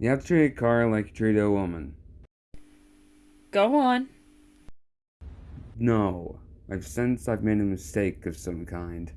You have to treat a car like you treat a woman. Go on. No. I've sensed I've made a mistake of some kind.